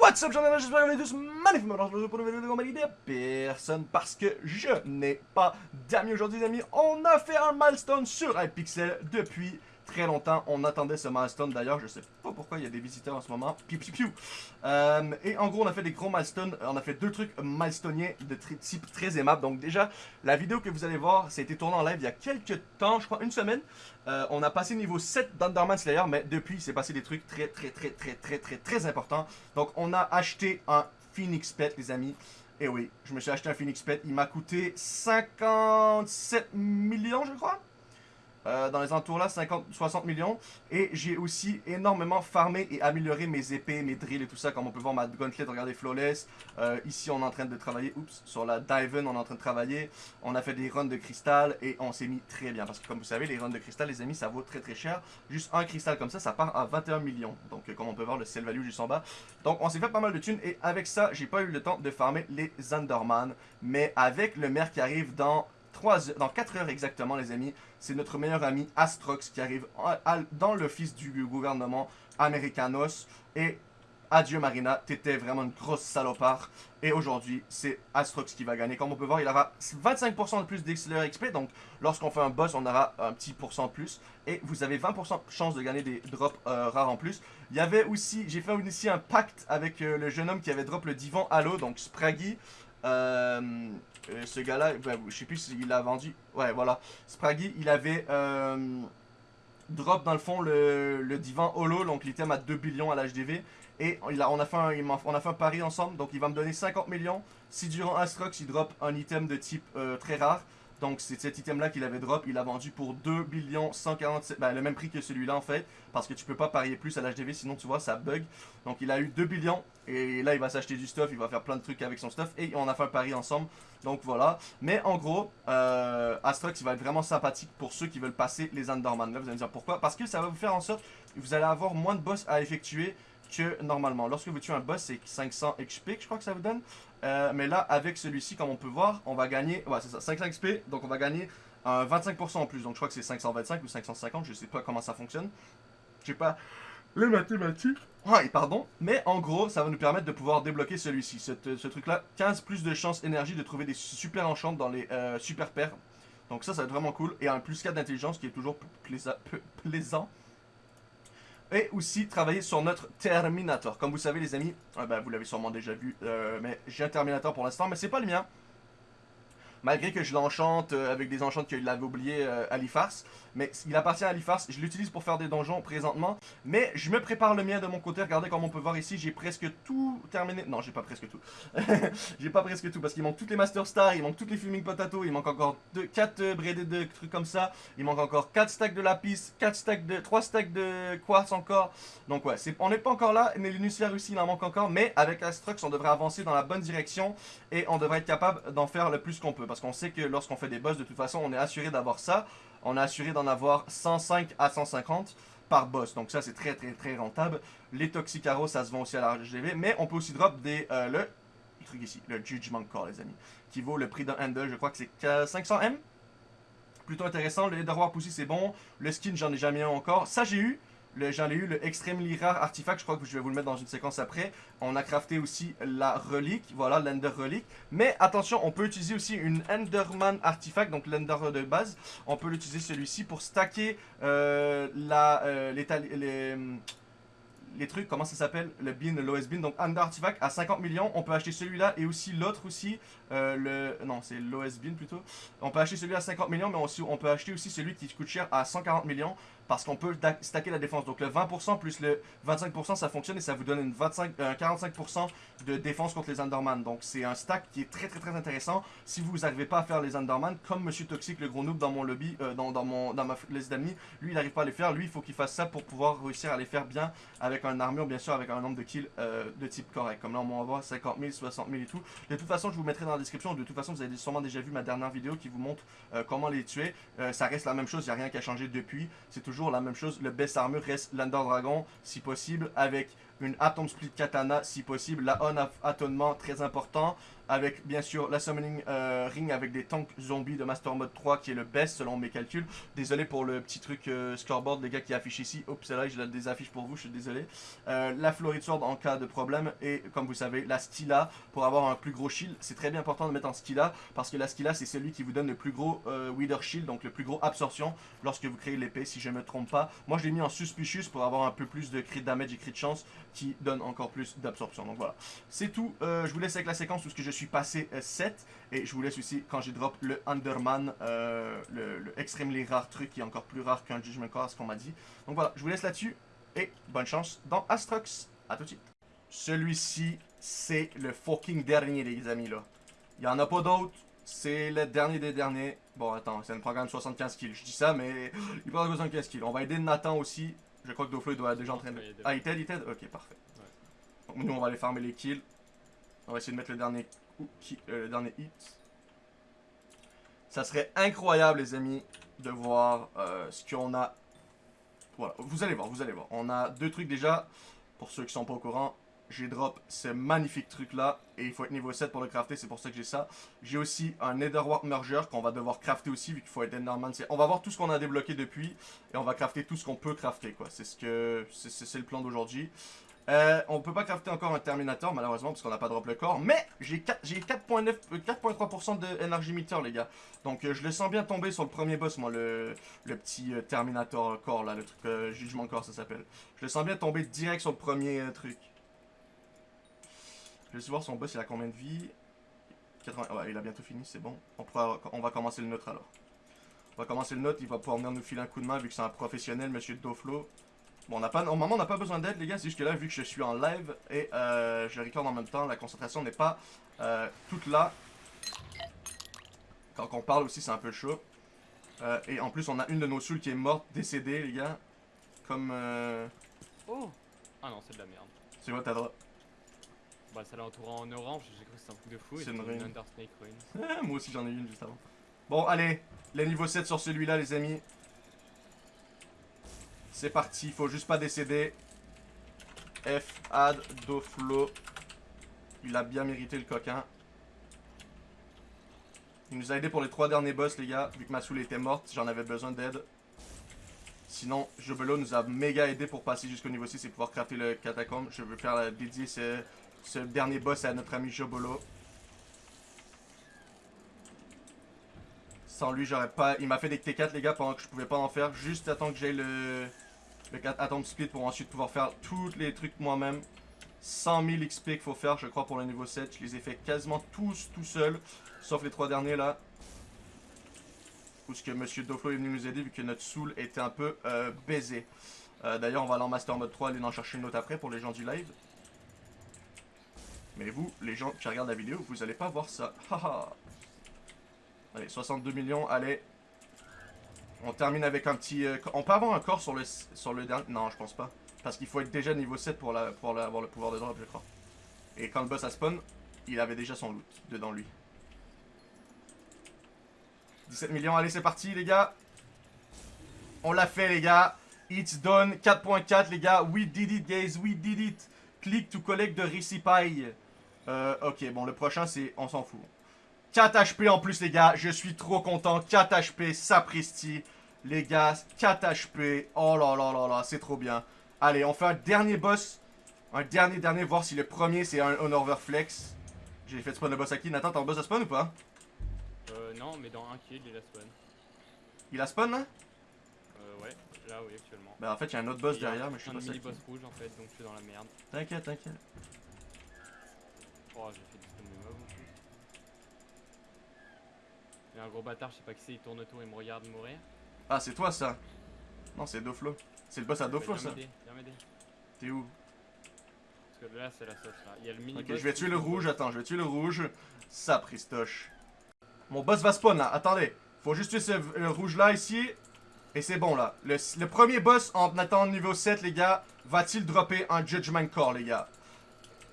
What's up, j'en j'espère que vous allez tous magnifiquement aujourd'hui pour une vidéo de compagnie personne parce que je n'ai pas d'amis aujourd'hui, les amis. On a fait un milestone sur Hypixel depuis très longtemps. On attendait ce milestone d'ailleurs. Je sais pas pourquoi il y a des visiteurs en ce moment. Piu, piu, piu. Euh, et en gros, on a fait des gros milestones. On a fait deux trucs milestoniens de type très aimable. Donc déjà, la vidéo que vous allez voir, ça a été tourné en live il y a quelques temps, je crois une semaine. Euh, on a passé niveau 7 d'Underman Slayer, mais depuis, il s'est passé des trucs très, très, très, très, très, très, très importants. Donc, on a acheté un Phoenix Pet, les amis. Et oui, je me suis acheté un Phoenix Pet. Il m'a coûté 57 millions, je crois. Euh, dans les entours là, 50-60 millions. Et j'ai aussi énormément farmé et amélioré mes épées, mes drills et tout ça. Comme on peut voir ma gauntlet, regardez flawless. Euh, ici on est en train de travailler, oups, sur la Diven on est en train de travailler. On a fait des runs de cristal et on s'est mis très bien. Parce que comme vous savez, les runs de cristal, les amis, ça vaut très très cher. Juste un cristal comme ça, ça part à 21 millions. Donc euh, comme on peut voir, le sell value juste en bas. Donc on s'est fait pas mal de thunes et avec ça, j'ai pas eu le temps de farmer les Underman. Mais avec le maire qui arrive dans dans 4 heures exactement, les amis, c'est notre meilleur ami Astrox qui arrive dans l'office du gouvernement Americanos. Et adieu Marina, t'étais vraiment une grosse salopard. Et aujourd'hui, c'est Astrox qui va gagner. Comme on peut voir, il aura 25% de plus d'XLR XP. Donc, lorsqu'on fait un boss, on aura un petit pourcent de plus. Et vous avez 20% de chance de gagner des drops euh, rares en plus. Il y avait aussi, j'ai fait ici un pacte avec euh, le jeune homme qui avait drop le divan Halo, donc Spraggy. Euh, euh, ce gars-là, ben, je sais plus s'il a vendu. Ouais, voilà. Spraggy, il avait euh, drop dans le fond le, divan holo, donc l'item à 2 billions à l'HDV. Et on, a fait un, on a un pari ensemble, donc il va me donner 50 millions. Si durant Astrox, il drop un item de type très rare, donc c'est cet item-là qu'il avait drop, il a vendu pour 2 billions 147, ben, le même prix que celui-là en fait, parce que tu peux pas parier plus à l'HDV, sinon tu vois ça bug. Donc il a eu 2 billions, et là il va s'acheter du stuff, il va faire plein de trucs avec son stuff, et on a fait un pari ensemble, donc voilà. Mais en gros, euh, Astrox il va être vraiment sympathique pour ceux qui veulent passer les Underman. Là vous allez me dire pourquoi, parce que ça va vous faire en sorte que vous allez avoir moins de boss à effectuer que normalement. Lorsque vous tuez un boss, c'est 500 XP je crois que ça vous donne. Euh, mais là, avec celui-ci, comme on peut voir, on va gagner, ouais c'est ça, 500 XP, donc on va gagner un 25% en plus. Donc je crois que c'est 525 ou 550, je sais pas comment ça fonctionne. Je sais pas les mathématiques. Ouais, pardon. Mais en gros, ça va nous permettre de pouvoir débloquer celui-ci. Ce truc-là, 15 plus de chance énergie de trouver des super enchantes dans les euh, super paires. Donc ça, ça va être vraiment cool. Et un plus 4 d'intelligence qui est toujours plaisant et aussi travailler sur notre Terminator. Comme vous savez les amis, ah ben, vous l'avez sûrement déjà vu, euh, mais j'ai un Terminator pour l'instant, mais c'est pas le mien malgré que je l'enchante euh, avec des enchantes qu'il avait oublié euh, à l'IFARS. Mais il appartient à l'IFARS, je l'utilise pour faire des donjons présentement. Mais je me prépare le mien de mon côté, regardez comme on peut voir ici, j'ai presque tout terminé. Non, j'ai pas presque tout. j'ai pas presque tout parce qu'il manque toutes les Master Stars, il manque toutes les Fuming Potato, il manque encore 4 euh, de trucs comme ça. Il manque encore 4 stacks de lapis, 4 stacks de 3 stacks de quartz encore. Donc ouais, on n'est pas encore là, mais l'Unusphère aussi il en manque encore. Mais avec Astrux, on devrait avancer dans la bonne direction et on devrait être capable d'en faire le plus qu'on peut parce qu'on sait que lorsqu'on fait des boss, de toute façon, on est assuré d'avoir ça. On est assuré d'en avoir 105 à 150 par boss. Donc ça, c'est très, très, très rentable. Les Toxicaros, ça se vend aussi à la RGV. Mais on peut aussi drop des, euh, le, truc ici, le Judgment Core, les amis, qui vaut le prix d'un handle. Je crois que c'est 500M. Plutôt intéressant. Le Leatherwarp aussi, c'est bon. Le skin, j'en ai jamais un encore. Ça, j'ai eu. J'en ai eu le Extremely Rare Artifact, je crois que je vais vous le mettre dans une séquence après. On a crafté aussi la relique, voilà, l'Ender Relique. Mais attention, on peut utiliser aussi une Enderman Artifact, donc l'Ender de base. On peut l'utiliser celui-ci pour stacker euh, la, euh, les, trucs, comment ça s'appelle? Le bin, l'OS bin, donc Under Artifact à 50 millions. On peut acheter celui-là et aussi l'autre aussi, euh, le... Non, c'est l'OS bin plutôt. On peut acheter celui à 50 millions, mais on peut acheter aussi celui qui coûte cher à 140 millions parce qu'on peut stacker la défense. Donc le 20% plus le 25% ça fonctionne et ça vous donne une 25, 45% de défense contre les Underman. Donc c'est un stack qui est très très très intéressant si vous n'arrivez pas à faire les Underman comme Monsieur Toxic, le gros noob dans mon lobby, euh, dans, ma liste d'amis. Lui il n'arrive pas à les faire, lui il faut qu'il fasse ça pour pouvoir réussir à les faire bien avec un armure bien sûr avec un nombre de kills euh, de type correct. Comme là on va voir 50 000, 60 000 et tout. De toute façon je vous mettrai dans la description, de toute façon vous avez sûrement déjà vu ma dernière vidéo qui vous montre euh, comment les tuer. ça reste la même chose, il n'y a rien qui a changé depuis. C'est toujours la même chose. Le best armure reste l'Under Dragon, si possible, avec une Atom Split Katana si possible, la On Atonement très important, avec bien sûr la Summoning euh, Ring avec des tanks zombies de Master Mode 3 qui est le best selon mes calculs. Désolé pour le petit truc euh, scoreboard les gars qui affiche ici. Oups, c'est là, je la désaffiche pour vous, je suis désolé. Euh, la Florid Sword en cas de problème et comme vous savez, la Stila pour avoir un plus gros shield. C'est très bien important de mettre en Stila parce que la Stila c'est celui qui vous donne le plus gros Wither Shield, donc le plus gros absorption lorsque vous créez l'épée si je me trompe pas. Moi je l'ai mis en Suspicious pour avoir un peu plus de crit damage et crit chance qui donne encore plus d'absorption. Donc voilà, c'est tout. je vous laisse avec la séquence où ce que je suis passé 7. Euh, et je vous laisse aussi quand j'ai drop le Underman, euh, le, le, extremely rare truc qui est encore plus rare qu'un Judgment Core, ce qu'on m'a dit. Donc voilà, je vous laisse là-dessus. Et bonne chance dans Astrox. A tout de suite. Celui-ci, c'est le fucking dernier, les amis, là. Il n'y en a pas d'autres. C'est le dernier des derniers. Bon, attends, c'est un programme 75 kills. Je dis ça, mais il prend 75 kills. On va aider Nathan aussi. Je crois que Doflo doit déjà en train de... Ah, il t'aide, il t'aide? Ok, parfait. Donc nous, on va aller farmer les kills. On va essayer de mettre le dernier qui, euh, le dernier hit. Ça serait incroyable, les amis, de voir euh, ce qu'on a. Voilà, vous allez voir, vous allez voir. On a deux trucs déjà, pour ceux qui sont pas au courant. J'ai drop ce magnifique truc là, et il faut être niveau 7 pour le crafter, c'est pour ça que j'ai ça. J'ai aussi un Netherwart Merger qu'on va devoir crafter aussi, vu qu'il faut être Enderman. On va voir tout ce qu'on a débloqué depuis, et on va crafter tout ce qu'on peut crafter, quoi. C'est ce que c'est le plan d'aujourd'hui. Euh, on peut pas crafter encore un Terminator, malheureusement, parce qu'on n'a pas drop le corps. Mais j'ai 4.9, 4.3% de Energy Meter, les gars. Donc euh, je le sens bien tomber sur le premier boss, moi, le, petit euh, Terminator corps, là, le truc Jugement corps, ça s'appelle. Je le sens bien tomber direct sur le premier truc. Je vais voir son boss, il a combien de vie? 80... Ouais, il a bientôt fini, c'est bon. On, on va commencer le nôtre, alors. On va commencer le nôtre, il va pouvoir venir nous filer un coup de main, vu que c'est un professionnel, monsieur Doflo. Bon, on a pas, normalement, on n'a pas besoin d'aide, les gars. C'est juste que là, vu que je suis en live et euh, je record en même temps, la concentration n'est pas euh, toute là. Quand on parle aussi, c'est un peu chaud. Euh, et en plus, on a une de nos souls qui est morte, décédée, les gars. Comme... Oh Ah non, c'est de la merde. C'est quoi ta drop Bah, ça l'a entouré en orange, j'ai cru que c'était un truc de fou. C'est une, Moi aussi, j'en ai une juste avant. Bon, allez, les niveau 7 sur celui-là, les amis. C'est parti, faut juste pas décéder. F, add, Doflo. Il a bien mérité le coquin. Il nous a aidé pour les trois derniers boss, les gars. Vu que ma soul était morte, j'en avais besoin d'aide. Sinon, Jobelo nous a méga aidé pour passer jusqu'au niveau 6 et pouvoir crafter le catacombe. Je veux faire dédier ce, ce dernier boss à notre ami Jobolo. Sans lui, j'aurais pas... Il m'a fait des T4, les gars, pendant que je pouvais pas en faire. Juste attends que j'ai le le 4 Atom Split pour ensuite pouvoir faire tous les trucs moi-même. 100 000 XP qu'il faut faire, je crois, pour le niveau 7. Je les ai fait quasiment tous tout seul, sauf les trois derniers là. Où que Monsieur Doflo est venu nous aider vu que notre soul était un peu euh, baisé. Euh, d'ailleurs, on va aller en Master Mode 3, aller en chercher une autre après pour les gens du live. Mais vous, les gens qui regardent la vidéo, vous allez pas voir ça. Allez, 62 millions, allez, on termine avec un petit... Euh, on peut avoir un corps sur le, sur dernier... Non, je pense pas. Parce qu'il faut être déjà niveau 7 pour, la, avoir le pouvoir de drop, je crois. Et quand le boss a spawn, il avait déjà son loot dedans lui. 17 millions, allez c'est parti les gars. On l'a fait les gars. It's done, 4.4 les gars. We did it guys, we did it. Click to collect the recipe. Euh, ok, bon le prochain c'est... On s'en fout. 4 HP en plus, les gars. Je suis trop content. 4 HP, sapristi. Les gars, 4 HP. Oh là là là là, c'est trop bien. Allez, on fait un dernier boss. Un dernier, dernier, voir si le premier, c'est un Honor Flex. J'ai fait spawn le boss à qui? Nathan, t'as un boss à spawn ou pas? Euh, non, mais dans un kill, il a spawn. Il a spawn, là? Euh, ouais. Là, oui, actuellement. Bah, en fait, il y a un autre boss derrière, mais je suis pas sûr. un boss rouge, en fait, donc je suis dans la merde. T'inquiète, t'inquiète. Oh, j'ai fait du spawn de mob en plus. Il y a un gros bâtard, je sais pas qui c'est, il tourne autour, il me regarde mourir. Ah, c'est toi ça Non, c'est Doflo. C'est le boss à Doflo ça. Viens m'aider. T'es où? Parce que là, c'est la sauce là. Il y a le mini. Ok, je vais tuer le rouge, attends, je vais tuer le rouge. Ça, Pristoche. Mon boss va spawn là, attendez. Faut juste tuer ce rouge là ici. Et c'est bon là. Le, le, premier boss en attendant niveau 7, les gars, va-t-il dropper un Judgment Core, les gars?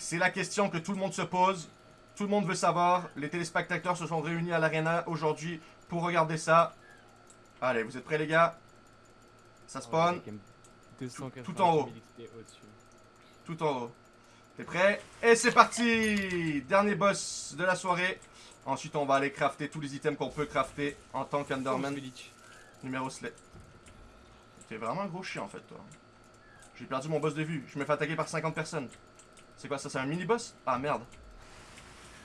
C'est la question que tout le monde se pose. Tout le monde veut savoir. Les téléspectateurs se sont réunis à l'arena aujourd'hui pour regarder ça. Allez, vous êtes prêts les gars? Ça spawn. tout, en haut. tout en haut. T'es prêt? Et c'est parti Dernier boss de la soirée. Ensuite, on va aller crafter tous les items qu'on peut crafter en tant qu'Underman numéro slate. T'es vraiment un gros chien en fait, toi. J'ai perdu mon boss de vue. Je me fais attaquer par 50 personnes. C'est quoi ça C'est un mini-boss? Ah merde.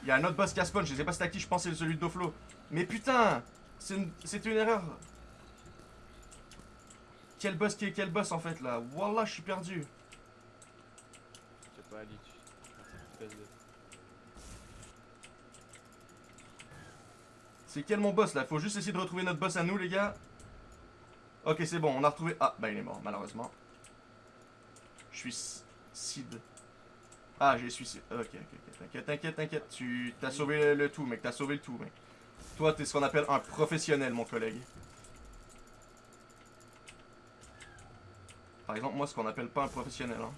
Il y a un autre boss qui a spawn. Je sais pas c'est à qui je pensais celui de Doflo. Mais putain C'est une... une erreur. Quel boss qui est quel boss en fait là? Wallah, je suis perdu. Pas, Ali. C'est quel mon boss là? Faut juste essayer de retrouver notre boss à nous les gars. Ok c'est bon, on a retrouvé... Ah bah il est mort malheureusement. Je suis Sid. Ah j'ai suicide. Ok ok ok t'inquiète t'inquiète t'inquiète. Tu t'as sauvé le, tout mec, t'as sauvé le tout mec. Toi t'es ce qu'on appelle un professionnel mon collègue. Par exemple moi ce qu'on appelle pas un professionnel hein.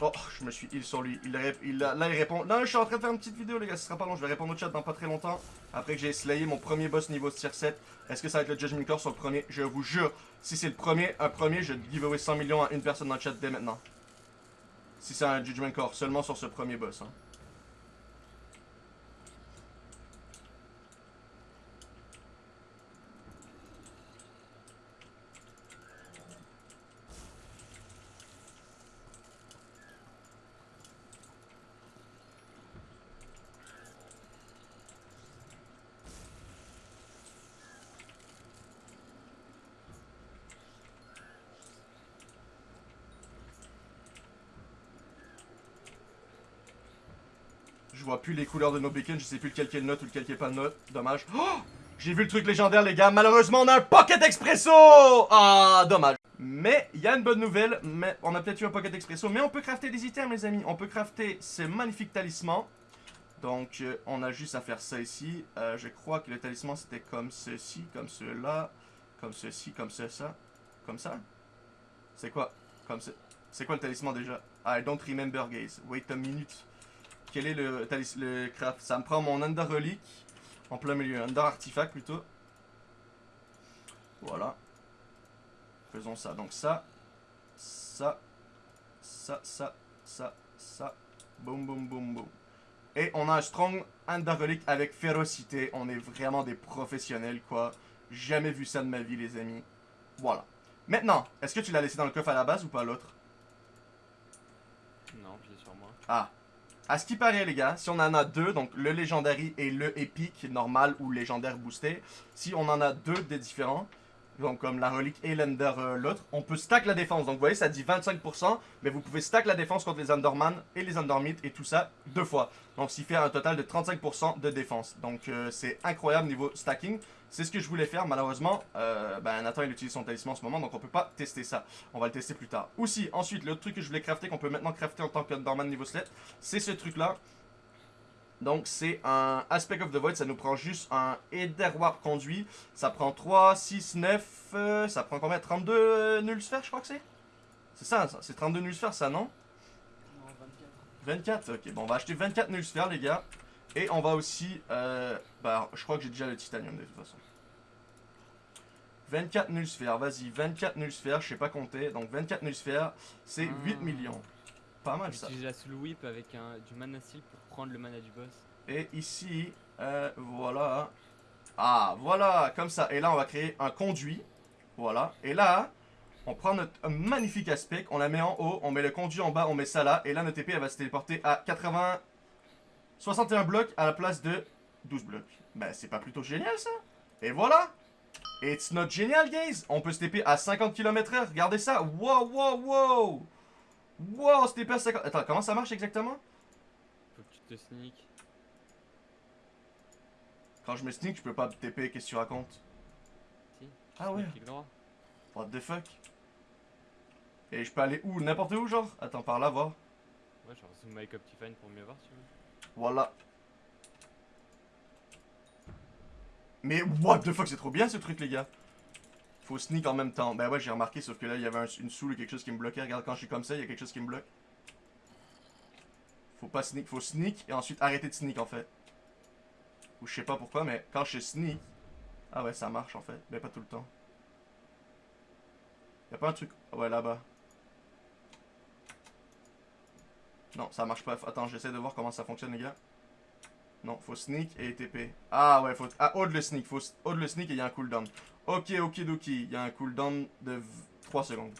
Oh, je me suis heal sur lui. Il, il, là, il répond. Non, je suis en train de faire une petite vidéo, les gars. Ce sera pas long. Je vais répondre au chat dans pas très longtemps. Après que j'ai slayé mon premier boss niveau tier 7. Est-ce que ça va être le Judgment Core sur le premier? Je vous jure, si c'est le premier, un premier, je giveaway 100 millions à une personne dans le chat dès maintenant. Si c'est un Judgment Core, seulement sur ce premier boss. Hein. Je vois plus les couleurs de nos beacons, je sais plus lequel qui est le note ou lequel qui est pas le note. Dommage. Oh J'ai vu le truc légendaire, les gars. Malheureusement, on a un Pocket Expresso Ah, dommage. Mais, il y a une bonne nouvelle. Mais On a peut-être eu un Pocket Expresso, mais on peut crafter des items, les amis. On peut crafter ces magnifiques talismans. Donc, euh, on a juste à faire ça ici. Euh, je crois que le talisman, c'était comme ceci, comme cela, comme ceci, comme ça. Comme ça? C'est quoi? Comme. C'est quoi le talisman déjà? I don't remember, guys. Wait a minute. Quel est le, le craft Ça me prend mon Under Relic en plein milieu. Under Artifact plutôt. Voilà. Faisons ça. Donc ça, ça, ça, ça, ça, ça. Boum, boum, boum, boum. Et on a un Strong Under Relic avec férocité. On est vraiment des professionnels, quoi. Jamais vu ça de ma vie, les amis. Voilà. Maintenant, est-ce que tu l'as laissé dans le coffre à la base ou pas l'autre? Non, je l'ai sur moi. Ah, à ce qui paraît, les gars, si on en a deux, donc le Legendary et le Epic normal ou légendaire boosté, si on en a deux des différents, donc comme la relique et l'Ender euh, l'autre, on peut stack la défense. Donc vous voyez, ça dit 25%, mais vous pouvez stack la défense contre les Underman et les Undermit et tout ça deux fois. Donc qui fait un total de 35% de défense. Donc euh, c'est incroyable niveau stacking. C'est ce que je voulais faire, malheureusement, euh, ben, Nathan il utilise son talisman en ce moment, donc on peut pas tester ça. On va le tester plus tard. Aussi, ensuite, l'autre truc que je voulais crafter, qu'on peut maintenant crafter en tant que Underman niveau slate, c'est ce truc-là. Donc c'est un Aspect of the Void, ça nous prend juste un Ether Warp conduit. Ça prend 3, 6, 9, ça prend combien? 32 euh, nulles sphères je crois que c'est? C'est ça, ça c'est 32 nulles sphères ça non? Non, 24. 24, ok, bon on va acheter 24 nulles sphères les gars. Et on va aussi, euh, bah je crois que j'ai déjà le titanium de toute façon. 24 nulles sphères, vas-y, 24 nulles sphères, je sais pas compter. Donc 24 nulles sphères, c'est 8 ah. millions. Pas mal ça. J'utilise la soul whip avec un, du mana seal pour prendre le mana du boss. Et ici, euh, voilà. Ah, voilà, comme ça. Et là, on va créer un conduit. Voilà. Et là, on prend notre magnifique aspect, on la met en haut, on met le conduit en bas, on met ça là. Et là, notre épée, elle va se téléporter à 80... 61 blocs à la place de 12 blocs. Ben, c'est pas plutôt génial, ça Et voilà It's not génial, guys On peut se TP à 50 km/h, regardez ça Wow, wow, wow Wow, se TP à 50... Attends, comment ça marche exactement? Faut que tu te sneak. Quand je me sneak, je peux pas TP, qu'est-ce que tu racontes? Si. Ah ouais. What the fuck? Et je peux aller où? N'importe où, genre? Attends, par là, voir. Ouais, genre zoom my Optifine pour mieux voir, si tu veux. Voilà. Mais what the fuck, c'est trop bien ce truc, les gars. Faut sneak en même temps. Ben ouais, j'ai remarqué, sauf que là, il y avait une soule ou quelque chose qui me bloquait. Regarde, quand je suis comme ça, il y a quelque chose qui me bloque. Faut pas sneak, faut sneak et ensuite arrêter de sneak en fait. Ou je sais pas pourquoi, mais quand je sneak... Ah ouais, ça marche en fait. Mais pas tout le temps. Y'a pas un truc... Ouais, là-bas. Non, ça marche pas. Attends, j'essaie de voir comment ça fonctionne, les gars. Non, faut sneak et TP. Ah ouais, faut... Ah, hold le sneak. Faut hold le sneak et il y a un cooldown. Ok, ok, ok. Il y a un cooldown de 3 secondes.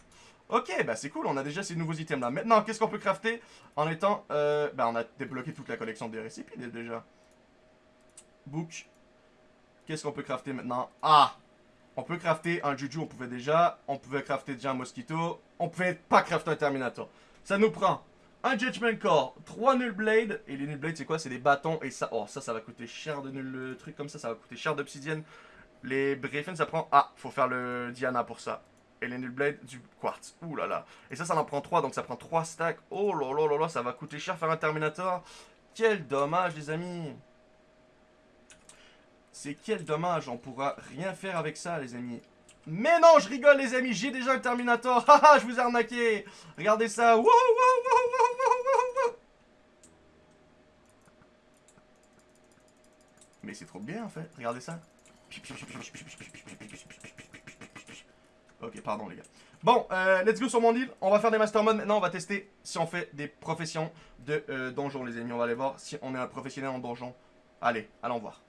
Ok, bah c'est cool, on a déjà ces nouveaux items là. Maintenant, qu'est-ce qu'on peut crafter en étant... Euh, bah on a débloqué toute la collection des récipients déjà. Book. Qu'est-ce qu'on peut crafter maintenant? Ah On peut crafter un Juju, on pouvait déjà. On pouvait crafter déjà un Mosquito. On pouvait pas crafter un Terminator. Ça nous prend un Judgment Core, 3 Null Blade. Et les Null Blade, c'est quoi? C'est des bâtons. Et ça, oh, ça, ça va coûter cher de Null le truc comme ça. Ça va coûter cher d'obsidienne. Les Brefen, ça prend... Ah, faut faire le Diana pour ça. Et les Null Blade du quartz. Ouh là là. Et ça, ça en prend 3, donc ça prend 3 stacks. Oh là là là là, ça va coûter cher faire un Terminator. Quel dommage, les amis. C'est quel dommage, on pourra rien faire avec ça, les amis. Mais non, je rigole, les amis, j'ai déjà un Terminator. Haha, je vous ai arnaqué. Regardez ça. Wow, wow, wow, Mais c'est trop bien, en fait. Regardez ça. Ok, pardon les gars. Bon, euh, let's go sur mon île. On va faire des master modes maintenant. On va tester si on fait des professions de euh, donjon, les amis. On va aller voir si on est un professionnel en donjon. Allez, allons voir.